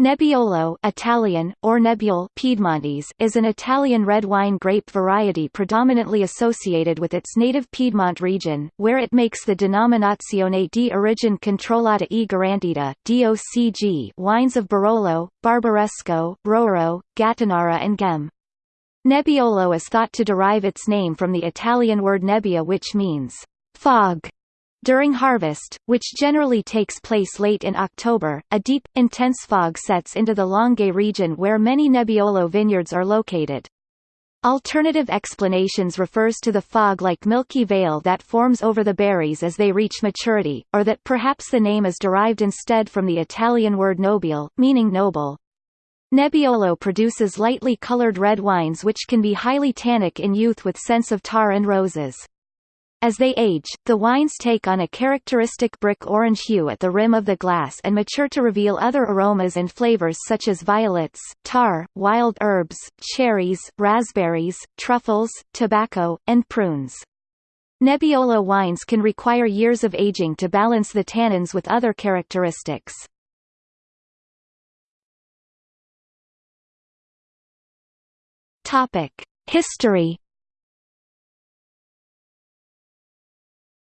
Nebbiolo Italian, or Nebbiole Piedmontese is an Italian red wine grape variety predominantly associated with its native Piedmont region, where it makes the Denominazione di Origine Controllata e Garantita DOCG wines of Barolo, Barbaresco, Roero, Gattinara and Ghemme. Nebbiolo is thought to derive its name from the Italian word nebbia which means fog during harvest, which generally takes place late in October, a deep, intense fog sets into the Langhe region where many Nebbiolo vineyards are located. Alternative explanations refers to the fog-like milky veil that forms over the berries as they reach maturity, or that perhaps the name is derived instead from the Italian word nobile, meaning noble. Nebbiolo produces lightly colored red wines which can be highly tannic in youth with scents of tar and roses. As they age, the wines take on a characteristic brick orange hue at the rim of the glass and mature to reveal other aromas and flavors such as violets, tar, wild herbs, cherries, raspberries, truffles, tobacco, and prunes. Nebbiolo wines can require years of aging to balance the tannins with other characteristics. History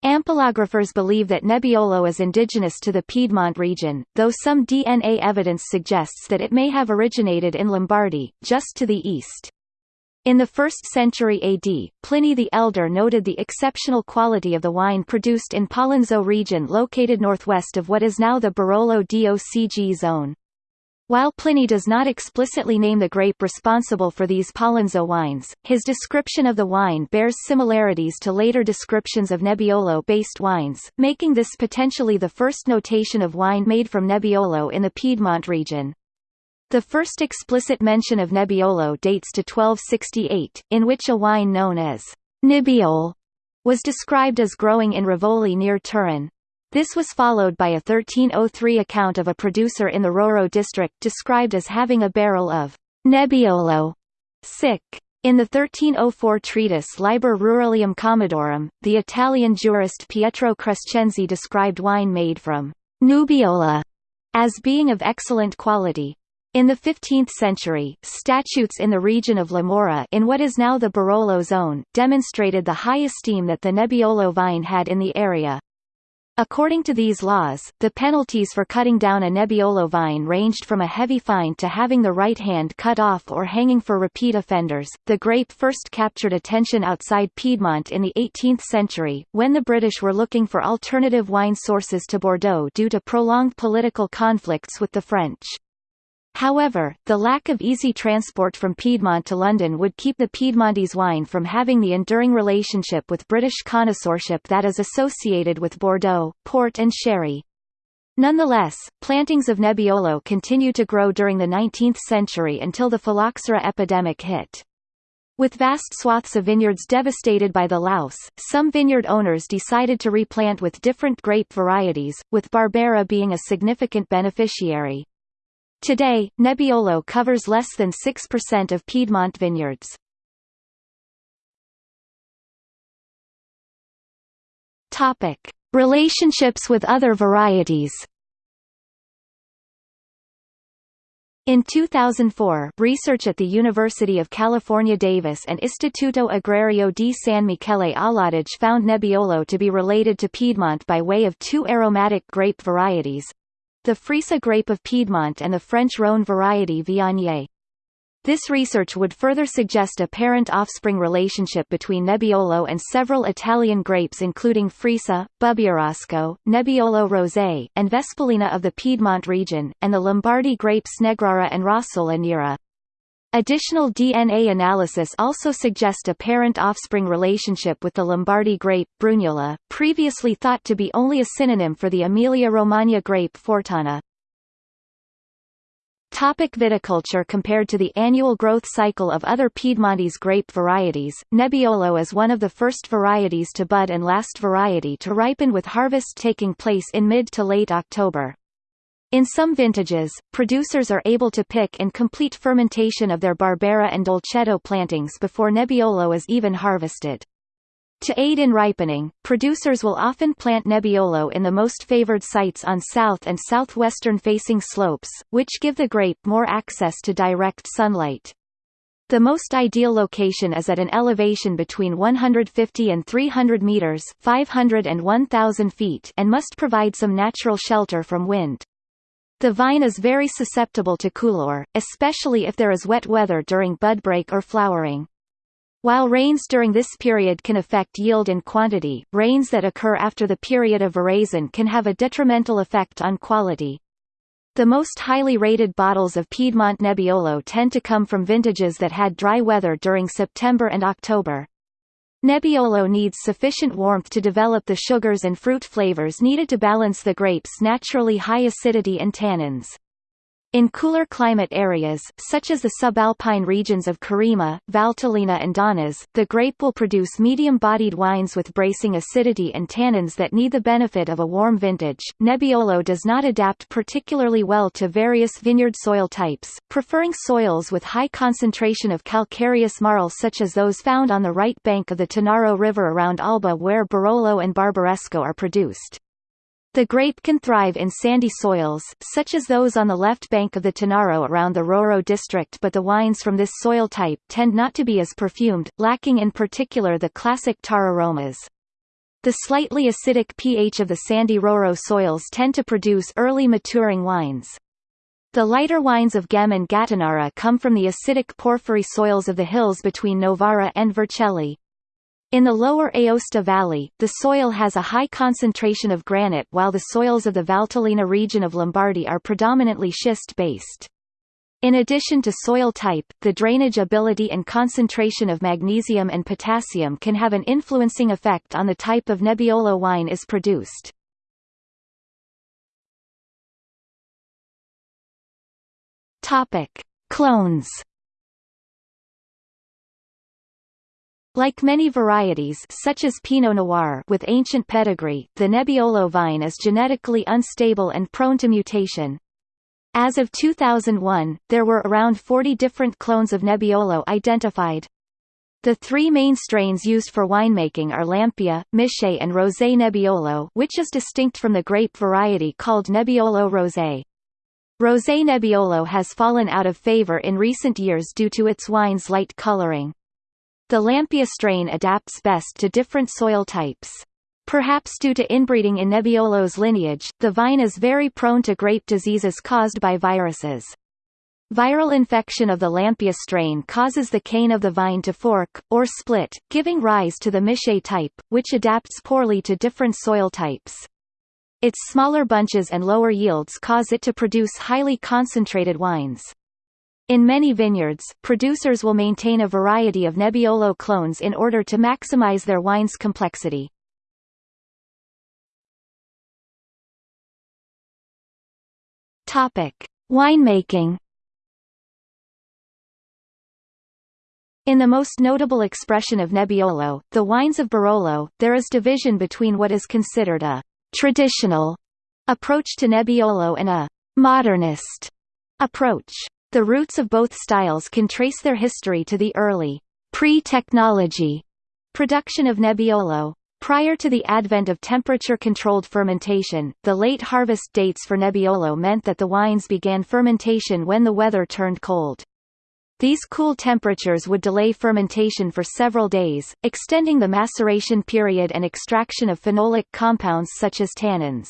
Ampelographers believe that Nebbiolo is indigenous to the Piedmont region, though some DNA evidence suggests that it may have originated in Lombardy, just to the east. In the 1st century AD, Pliny the Elder noted the exceptional quality of the wine produced in Pollenzo region located northwest of what is now the Barolo DOCG zone. While Pliny does not explicitly name the grape responsible for these Pollenzo wines, his description of the wine bears similarities to later descriptions of Nebbiolo-based wines, making this potentially the first notation of wine made from Nebbiolo in the Piedmont region. The first explicit mention of Nebbiolo dates to 1268, in which a wine known as Nibbiole was described as growing in Rivoli near Turin. This was followed by a 1303 account of a producer in the Roero district described as having a barrel of Nebbiolo sic. In the 1304 treatise Liber Ruralium Commodorum, the Italian jurist Pietro Crescenzi described wine made from Nubiola as being of excellent quality. In the 15th century, statutes in the region of La Morra in what is now the Barolo zone, demonstrated the high esteem that the Nebbiolo vine had in the area. According to these laws, the penalties for cutting down a Nebbiolo vine ranged from a heavy fine to having the right hand cut off or hanging for repeat offenders. The grape first captured attention outside Piedmont in the 18th century, when the British were looking for alternative wine sources to Bordeaux due to prolonged political conflicts with the French. However, the lack of easy transport from Piedmont to London would keep the Piedmontese wine from having the enduring relationship with British connoisseurship that is associated with Bordeaux, port and sherry. Nonetheless, plantings of Nebbiolo continued to grow during the 19th century until the phylloxera epidemic hit. With vast swaths of vineyards devastated by the louse, some vineyard owners decided to replant with different grape varieties, with Barbera being a significant beneficiary. Today, Nebbiolo covers less than 6% of Piedmont vineyards. Topic: Relationships with other varieties. In 2004, research at the University of California Davis and Istituto Agrario di San Michele all'Adige found Nebbiolo to be related to Piedmont by way of two aromatic grape varieties, the Freisa grape of Piedmont and the French Rhône variety Viognier. This research would further suggest a parent-offspring relationship between Nebbiolo and several Italian grapes including Freisa, Bubbiarosco, Nebbiolo Rosé, and Vespolina of the Piedmont region, and the Lombardy grapes Negrara and Rossola Nera. Additional DNA analysis also suggest a parent-offspring relationship with the Lombardy grape, Brugnola, previously thought to be only a synonym for the Emilia-Romagna grape Fortana. Topic viticulture Compared to the annual growth cycle of other Piedmontese grape varieties, Nebbiolo is one of the first varieties to bud and last variety to ripen with harvest taking place in mid to late October. In some vintages, producers are able to pick and complete fermentation of their Barbera and Dolcetto plantings before Nebbiolo is even harvested. To aid in ripening, producers will often plant Nebbiolo in the most favored sites on south and southwestern facing slopes, which give the grape more access to direct sunlight. The most ideal location is at an elevation between 150 and 300 meters 500 and 1,000 feet and must provide some natural shelter from wind. The vine is very susceptible to coulure, especially if there is wet weather during bud break or flowering. While rains during this period can affect yield and quantity, rains that occur after the period of veraison can have a detrimental effect on quality. The most highly rated bottles of Piedmont Nebbiolo tend to come from vintages that had dry weather during September and October. Nebbiolo needs sufficient warmth to develop the sugars and fruit flavors needed to balance the grape's naturally high acidity and tannins. In cooler climate areas, such as the subalpine regions of Carema, Valtellina and Donnas, the grape will produce medium-bodied wines with bracing acidity and tannins that need the benefit of a warm vintage. Nebbiolo does not adapt particularly well to various vineyard soil types, preferring soils with high concentration of calcareous marl such as those found on the right bank of the Tanaro River around Alba where Barolo and Barbaresco are produced. The grape can thrive in sandy soils, such as those on the left bank of the Tanaro around the Roero district but the wines from this soil type tend not to be as perfumed, lacking in particular the classic tar aromas. The slightly acidic pH of the sandy Roero soils tend to produce early maturing wines. The lighter wines of Ghemme and Gattinara come from the acidic porphyry soils of the hills between Novara and Vercelli. In the lower Aosta Valley, the soil has a high concentration of granite while the soils of the Valtellina region of Lombardy are predominantly schist-based. In addition to soil type, the drainage ability and concentration of magnesium and potassium can have an influencing effect on the type of Nebbiolo wine is produced. Clones Like many varieties such as Pinot Noir with ancient pedigree, the Nebbiolo vine is genetically unstable and prone to mutation. As of 2001, there were around 40 different clones of Nebbiolo identified. The three main strains used for winemaking are Lampia, Michet and Rosé Nebbiolo which is distinct from the grape variety called Nebbiolo Rosé. Rosé Nebbiolo has fallen out of favor in recent years due to its wine's light coloring. The Lampia strain adapts best to different soil types. Perhaps due to inbreeding in Nebbiolo's lineage, the vine is very prone to grape diseases caused by viruses. Viral infection of the Lampia strain causes the cane of the vine to fork, or split, giving rise to the Michet type, which adapts poorly to different soil types. Its smaller bunches and lower yields cause it to produce highly concentrated wines. In many vineyards, producers will maintain a variety of Nebbiolo clones in order to maximize their wine's complexity. Topic: Winemaking. In the most notable expression of Nebbiolo, the wines of Barolo, there is division between what is considered a traditional approach to Nebbiolo and a modernist approach. The roots of both styles can trace their history to the early, pre-technology production of Nebbiolo. Prior to the advent of temperature-controlled fermentation, the late harvest dates for Nebbiolo meant that the wines began fermentation when the weather turned cold. These cool temperatures would delay fermentation for several days, extending the maceration period and extraction of phenolic compounds such as tannins.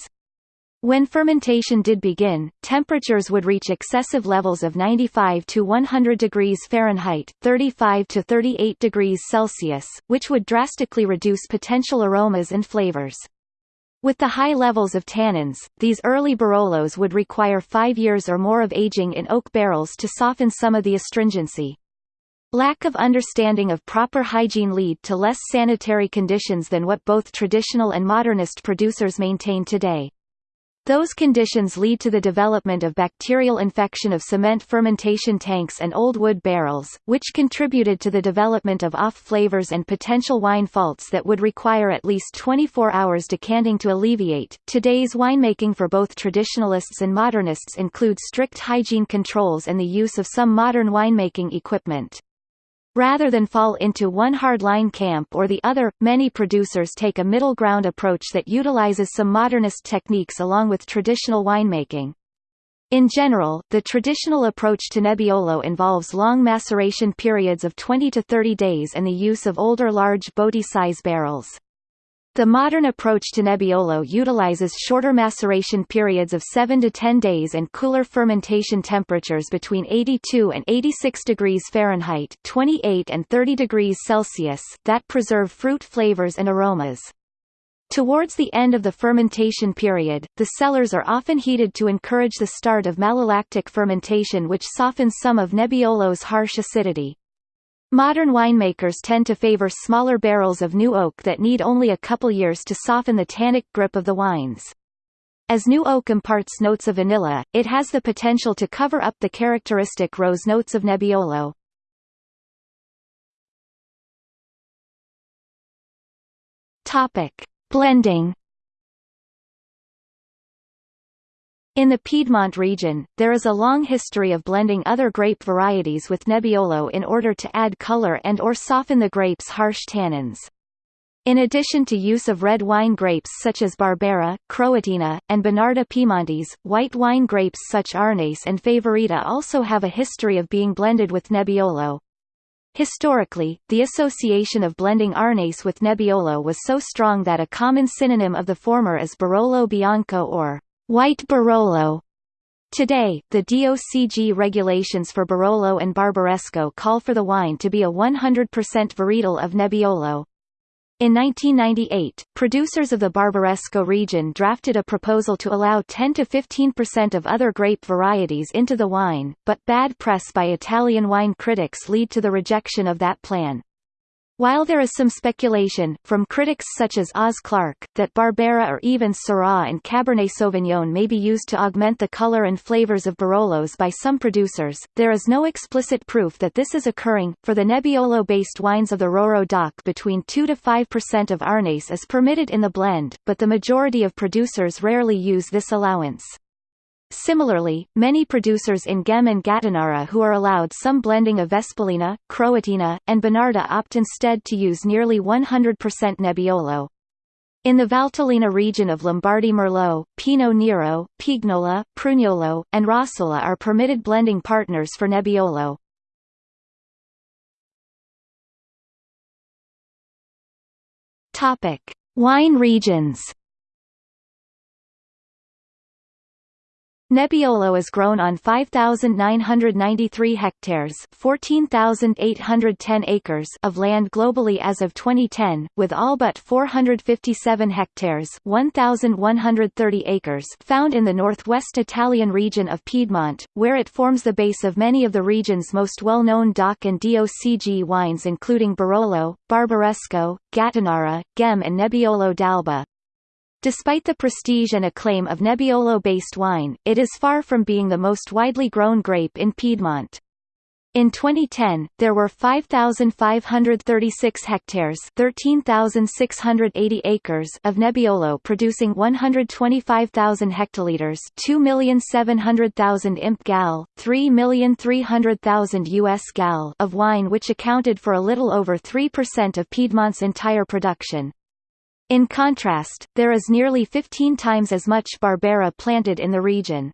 When fermentation did begin, temperatures would reach excessive levels of 95 to 100 degrees Fahrenheit 35 to 38 degrees Celsius, which would drastically reduce potential aromas and flavors. With the high levels of tannins, these early Barolos would require five years or more of aging in oak barrels to soften some of the astringency. Lack of understanding of proper hygiene lead to less sanitary conditions than what both traditional and modernist producers maintain today. Those conditions lead to the development of bacterial infection of cement fermentation tanks and old wood barrels, which contributed to the development of off flavors and potential wine faults that would require at least 24 hours decanting to alleviate. Today's winemaking for both traditionalists and modernists includes strict hygiene controls and the use of some modern winemaking equipment. Rather than fall into one hardline camp or the other, many producers take a middle ground approach that utilizes some modernist techniques along with traditional winemaking. In general, the traditional approach to Nebbiolo involves long maceration periods of 20 to 30 days and the use of older large botti-size barrels. The modern approach to Nebbiolo utilizes shorter maceration periods of 7 to 10 days and cooler fermentation temperatures between 82 and 86 degrees Fahrenheit 28 and 30 degrees Celsius that preserve fruit flavors and aromas. Towards the end of the fermentation period, the cellars are often heated to encourage the start of malolactic fermentation which softens some of Nebbiolo's harsh acidity. Modern winemakers tend to favor smaller barrels of new oak that need only a couple years to soften the tannic grip of the wines. As new oak imparts notes of vanilla, it has the potential to cover up the characteristic rose notes of Nebbiolo. Topic: Blending In the Piedmont region, there is a long history of blending other grape varieties with Nebbiolo in order to add color and or soften the grape's harsh tannins. In addition to use of red wine grapes such as Barbera, Croatina, and Bonarda Piemontese, white wine grapes such Arneis and Favorita also have a history of being blended with Nebbiolo. Historically, the association of blending Arneis with Nebbiolo was so strong that a common synonym of the former is Barolo Bianco or White Barolo. Today, the DOCG regulations for Barolo and Barbaresco call for the wine to be a 100% varietal of Nebbiolo. In 1998, producers of the Barbaresco region drafted a proposal to allow 10 to 15% of other grape varieties into the wine, but bad press by Italian wine critics lead to the rejection of that plan. While there is some speculation, from critics such as Oz Clarke, that Barbera or even Syrah and Cabernet Sauvignon may be used to augment the color and flavors of Barolos by some producers, there is no explicit proof that this is occurring. For the Nebbiolo-based wines of the Roero DOC between 2 to 5% of Arneis is permitted in the blend, but the majority of producers rarely use this allowance. Similarly, many producers in Ghemme and Gattinara who are allowed some blending of Vespolina, Croatina, and Bonarda opt instead to use nearly 100% Nebbiolo. In the Valtellina region of Lombardy Merlot, Pinot Nero, Pignola, Prugnolo, and Rossola are permitted blending partners for Nebbiolo. Wine regions. Nebbiolo is grown on 5,993 hectares 14,810 acres of land globally as of 2010, with all but 457 hectares 1,130 acres found in the northwest Italian region of Piedmont, where it forms the base of many of the region's most well-known DOC and DOCG wines including Barolo, Barbaresco, Gattinara, Ghemme and Nebbiolo d'Alba. Despite the prestige and acclaim of Nebbiolo-based wine, it is far from being the most widely grown grape in Piedmont. In 2010, there were 5,536 hectares 13,680 acres of Nebbiolo producing 125,000 hectoliters 2,700,000 imp gal, 3,300,000 US gal of wine which accounted for a little over 3% of Piedmont's entire production. In contrast, there is nearly 15 times as much Barbera planted in the region.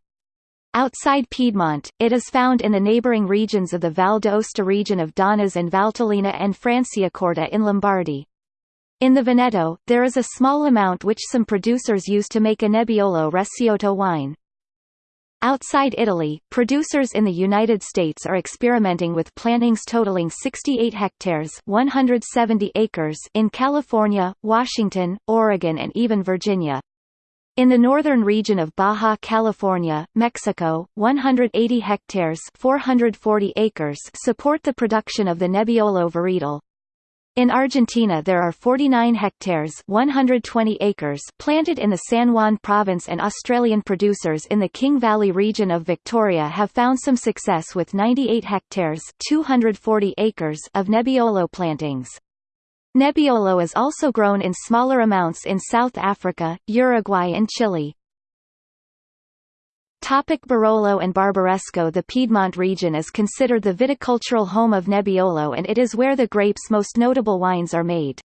Outside Piedmont, it is found in the neighboring regions of the Val d'Aosta region of Donnas and Valtellina and Franciacorta in Lombardy. In the Veneto, there is a small amount which some producers use to make a Nebbiolo Recioto wine. Outside Italy, producers in the United States are experimenting with plantings totaling 68 hectares 170 acres in California, Washington, Oregon and even Virginia. In the northern region of Baja California, Mexico, 180 hectares 440 acres support the production of the Nebbiolo varietal. In Argentina there are 49 hectares 120 acres planted in the San Juan province and Australian producers in the King Valley region of Victoria have found some success with 98 hectares 240 acres of Nebbiolo plantings. Nebbiolo is also grown in smaller amounts in South Africa, Uruguay and Chile. Topic Barolo and Barbaresco The Piedmont region is considered the viticultural home of Nebbiolo and it is where the grape's most notable wines are made.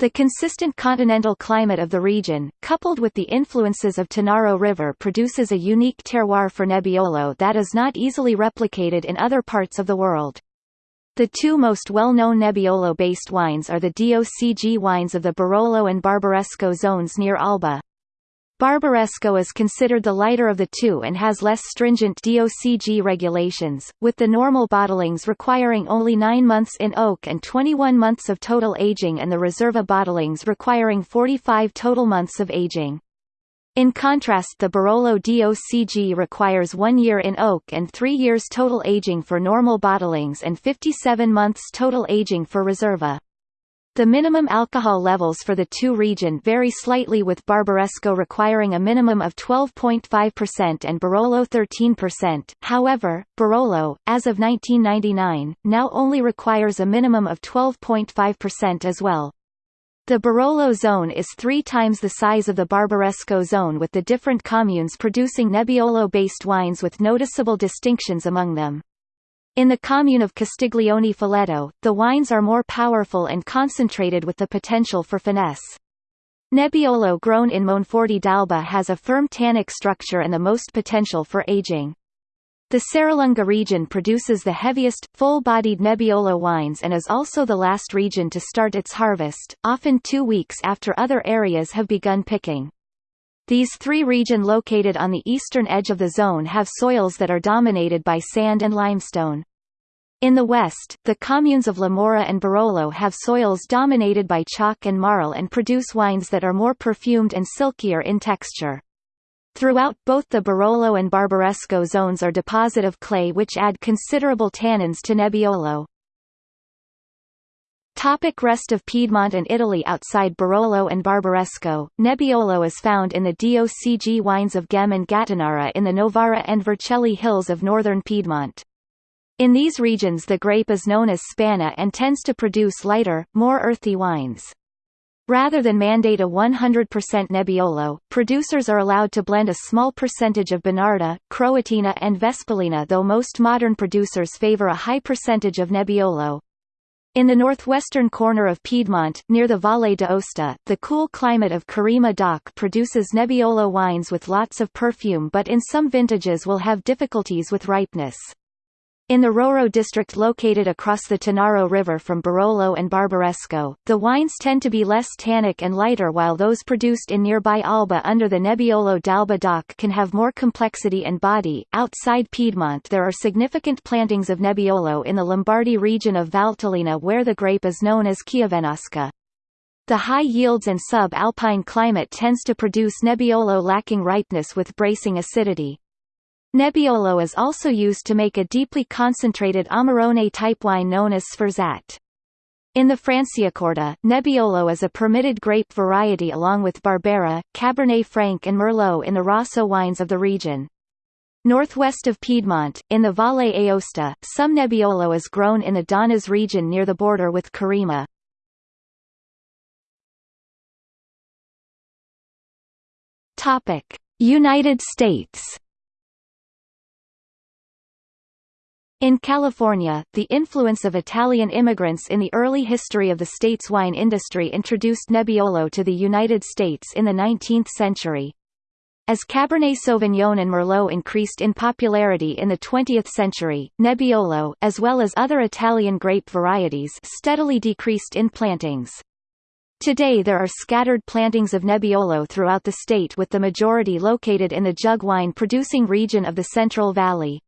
The consistent continental climate of the region, coupled with the influences of Tanaro River produces a unique terroir for Nebbiolo that is not easily replicated in other parts of the world. The two most well-known Nebbiolo-based wines are the DOCG wines of the Barolo and Barbaresco zones near Alba. Barbaresco is considered the lighter of the two and has less stringent DOCG regulations, with the normal bottlings requiring only 9 months in oak and 21 months of total aging and the Riserva bottlings requiring 45 total months of aging. In contrast the Barolo DOCG requires one year in oak and three years total aging for normal bottlings and 57 months total aging for Riserva. The minimum alcohol levels for the two region vary slightly with Barbaresco requiring a minimum of 12.5% and Barolo 13%, however, Barolo, as of 1999, now only requires a minimum of 12.5% as well. The Barolo zone is three times the size of the Barbaresco zone with the different communes producing Nebbiolo-based wines with noticeable distinctions among them. In the commune of Castiglione Falletto, the wines are more powerful and concentrated with the potential for finesse. Nebbiolo grown in Monforte d'Alba has a firm tannic structure and the most potential for aging. The Serralunga region produces the heaviest, full-bodied Nebbiolo wines and is also the last region to start its harvest, often two weeks after other areas have begun picking. These three region located on the eastern edge of the zone have soils that are dominated by sand and limestone. In the west, the communes of La Morra and Barolo have soils dominated by chalk and marl and produce wines that are more perfumed and silkier in texture. Throughout both the Barolo and Barbaresco zones are deposit of clay which add considerable tannins to Nebbiolo. Topic rest of Piedmont and Italy Outside Barolo and Barbaresco, Nebbiolo is found in the DOCG wines of Ghemme and Gattinara in the Novara and Vercelli hills of northern Piedmont. In these regions the grape is known as Spanna and tends to produce lighter, more earthy wines. Rather than mandate a 100% Nebbiolo, producers are allowed to blend a small percentage of Bonarda, Croatina and Vespolina though most modern producers favor a high percentage of Nebbiolo. In the northwestern corner of Piedmont, near the Valle d'Aosta, the cool climate of Carema DOC produces Nebbiolo wines with lots of perfume but in some vintages will have difficulties with ripeness. In the Roero district located across the Tanaro River from Barolo and Barbaresco, the wines tend to be less tannic and lighter while those produced in nearby Alba under the Nebbiolo d'Alba DOC can have more complexity and body. Outside Piedmont there are significant plantings of Nebbiolo in the Lombardy region of Valtellina where the grape is known as Chiavenasca. The high yields and sub-alpine climate tends to produce Nebbiolo lacking ripeness with bracing acidity. Nebbiolo is also used to make a deeply concentrated Amarone type wine known as Sforzat. In the Franciacorta, Nebbiolo is a permitted grape variety along with Barbera, Cabernet Franc and Merlot in the Rosso wines of the region. Northwest of Piedmont, in the Valle Aosta, some Nebbiolo is grown in the Donnas region near the border with Carema. United States In California, the influence of Italian immigrants in the early history of the state's wine industry introduced Nebbiolo to the United States in the 19th century. As Cabernet Sauvignon and Merlot increased in popularity in the 20th century, Nebbiolo, as well as other Italian grape varieties steadily decreased in plantings. Today there are scattered plantings of Nebbiolo throughout the state with the majority located in the jug wine producing region of the Central Valley.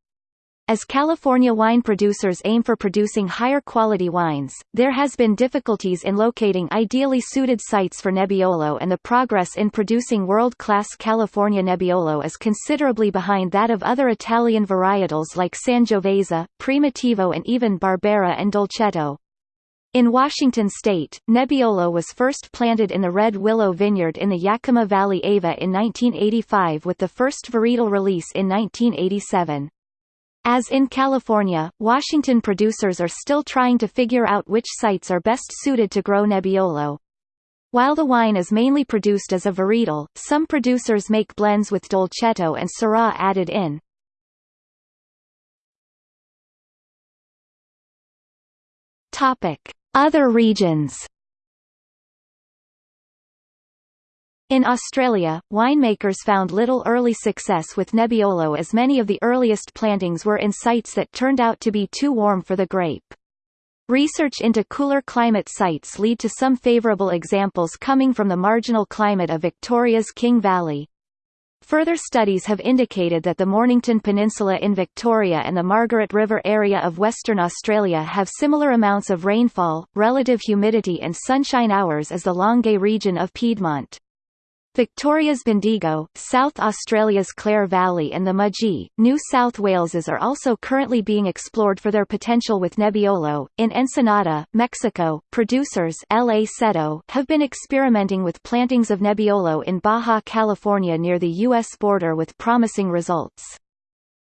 As California wine producers aim for producing higher quality wines, there has been difficulties in locating ideally suited sites for Nebbiolo and the progress in producing world-class California Nebbiolo is considerably behind that of other Italian varietals like Sangiovese, Primitivo and even Barbera and Dolcetto. In Washington state, Nebbiolo was first planted in the Red Willow Vineyard in the Yakima Valley Ava in 1985 with the first varietal release in 1987. As in California, Washington producers are still trying to figure out which sites are best suited to grow Nebbiolo. While the wine is mainly produced as a varietal, some producers make blends with dolcetto and syrah added in. Other regions. In Australia, winemakers found little early success with Nebbiolo as many of the earliest plantings were in sites that turned out to be too warm for the grape. Research into cooler climate sites lead to some favourable examples coming from the marginal climate of Victoria's King Valley. Further studies have indicated that the Mornington Peninsula in Victoria and the Margaret River area of Western Australia have similar amounts of rainfall, relative humidity and sunshine hours as the Langhe region of Piedmont. Victoria's Bendigo, South Australia's Clare Valley and the Mudgee, New South Wales's are also currently being explored for their potential with Nebbiolo. In Ensenada, Mexico, producers L.A. Cetto have been experimenting with plantings of Nebbiolo in Baja California near the U.S. border with promising results.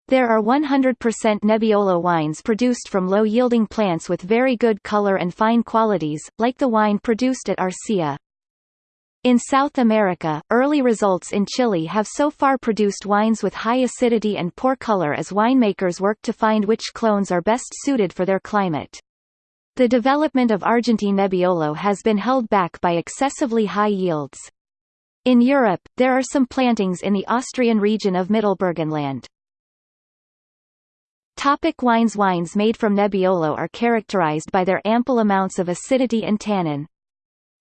There are 100% Nebbiolo wines produced from low-yielding plants with very good color and fine qualities, like the wine produced at Arcia. In South America, early results in Chile have so far produced wines with high acidity and poor color as winemakers work to find which clones are best suited for their climate. The development of Argentine Nebbiolo has been held back by excessively high yields. In Europe, there are some plantings in the Austrian region of Mittelburgenland. Topic wines Wines made from Nebbiolo are characterized by their ample amounts of acidity and tannin.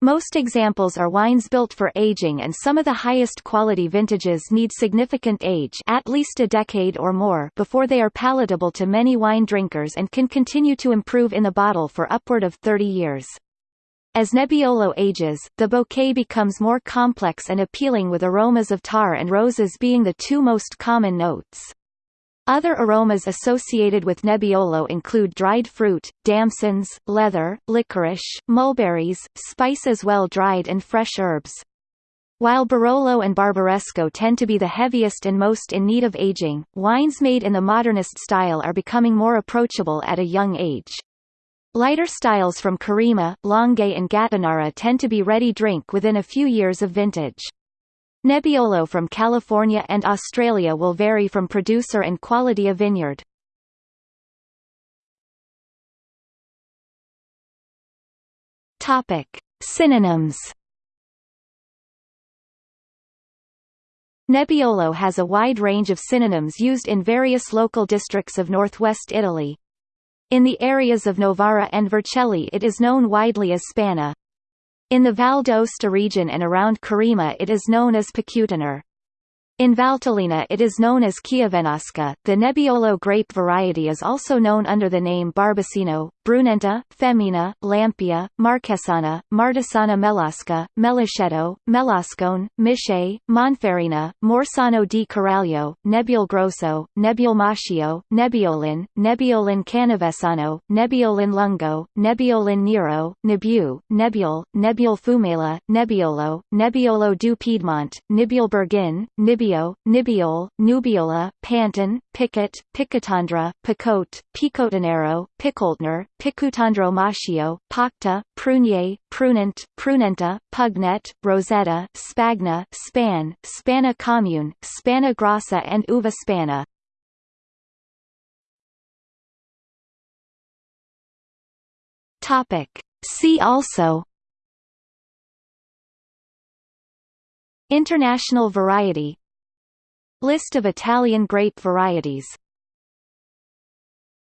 Most examples are wines built for aging and some of the highest quality vintages need significant age at least a decade or more before they are palatable to many wine drinkers and can continue to improve in the bottle for upward of 30 years. As Nebbiolo ages, the bouquet becomes more complex and appealing with aromas of tar and roses being the two most common notes. Other aromas associated with Nebbiolo include dried fruit, damsons, leather, licorice, mulberries, spice as well dried and fresh herbs. While Barolo and Barbaresco tend to be the heaviest and most in need of aging, wines made in the modernist style are becoming more approachable at a young age. Lighter styles from Carema, Langhe and Gattinara tend to be ready drink within a few years of vintage. Nebbiolo from California and Australia will vary from producer and quality of vineyard. Topic: Synonyms. Nebbiolo has a wide range of synonyms used in various local districts of northwest Italy. In the areas of Novara and Vercelli it is known widely as Spanna. In the Val d'Aosta region and around Carema it is known as Picutinar. In Valtellina it is known as Chiavenasca. The Nebbiolo grape variety is also known under the name Barbacino, Brunetta, Femina, Lampia, Marquesana, Martesana melasca, Melicetto, Melascone, Michet, Monferrina, Morsano di Caraglio, Nebbiol Grosso, Nebbiol Macchio, Nebbiolin, Nebbiolin Canavesano, Nebbiolin Lungo, Nebbiolin Nero, Nebu, Nebbiol, Nebbiol Fumela, Nebbiolo, Nebbiolo du Piedmont, Nibiol Bergin, Nibio, Nibiol, Nubiola, Panton, Picot, Picotandra, Picote, Picotanero, Picoltner, Picutandro Macchio, Pacta, Prunier, Prunent, Prunenta, Pugnet, Rosetta, Spagna, Span, Spanna Commune, Spanna Grassa and Uva Spanna. Topic. See also International variety List of Italian grape varieties